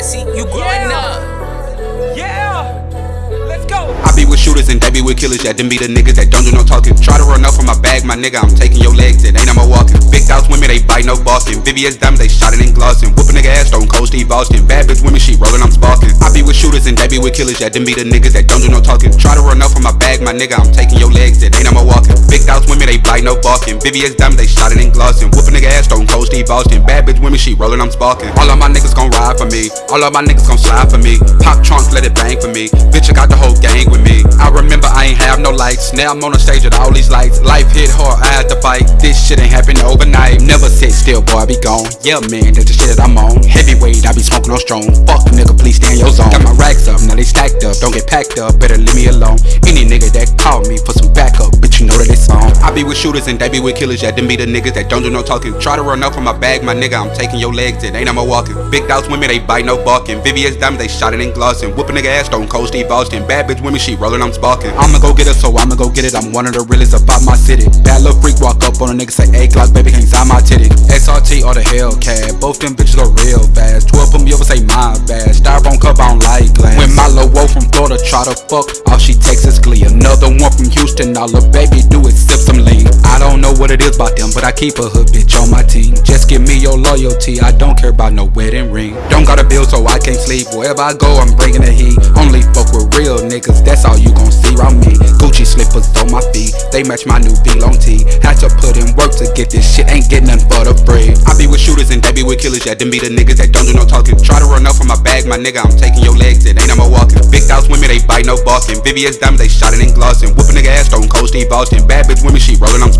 I see you growing Yeah. up. Yeah. Let's go. I be with shooters and they be with killers, yeah, them be the niggas that don't do no talking. Try to run up from my bag, my nigga, I'm taking your legs, it ain't no more walking. Big dogs women, they bite no barking. Vivian's dumb, they shot it in glossing. Whooping nigga ass, stone cold Steve Austin. Bad bitch women, she rolling, I'm sparking. I be with shooters and they be with killers, yeah, them be the niggas that don't do no talking. Try to run up from my bag, my nigga, I'm taking your legs, it ain't no more walking. Big dogs women, they bite no barking. Vivian's dumb, they shot it in glossing. Bad bitch women, she rolling, I'm sparking. All of my niggas gon' ride for me. All of my niggas gon' slide for me. Pop trunk, let it bang for me. Bitch, I got the whole gang with me. I remember I ain't have no lights. Now I'm on the stage with all these lights. Life hit hard, I had to fight. This shit ain't happen overnight. Never sit still, boy, I be gone. Yeah, man, that's the shit that I'm on. Heavyweight, I be smoking on strong. Fuck nigga, please stay in your zone. Got my racks up, now they stacked up. Don't get packed up, better leave me alone. Any nigga that be with shooters and they be with killers. Yeah, them be the niggas that don't do no talking. Try to run up from my bag, my nigga, I'm taking your legs. It ain't no more walking. Big dogs women, they bite no barking. Vivian's diamond, they shot it in glossing. Whooping nigga ass, stone cold Steve Austin. Bad bitch women, she rolling, I'm sparking. I'ma go get it, so I'ma go get it. I'm one of the realest about my city. Bad little freak walk up on a nigga, say, A clock, baby, can't sign my titty. SRT or the Hellcat, both them bitches go real fast. 12 put me over, say my bad. Styrofoam cup, I don't like glass. When my little woe from Florida try to fuck, all she takes is glee. Another one from Houston, all the baby do is sip some lean. I don't know what it is about them, but I keep a hood bitch on my team. Just give me your loyalty, I don't care about no wedding ring. Don't got a bill, so I can't sleep. Wherever I go, I'm bringing the heat. Only fuck with real niggas, that's all you gon' see around me. Gucci slippers on my feet, they match my new VLONE tee. Had to put in work to get this shit, ain't getting nothing but a free. I be with shooters and they be with killers, yeah, them be the niggas that don't do no talking. Try to run up from my bag, my nigga, I'm taking your legs, it ain't no more walking. Big dogs women, they bite no barking. Vivian's diamond, they shot it in glossing. Whooping nigga ass, stone cold Steve Austin. Bad bitch women, she rolling, I'm.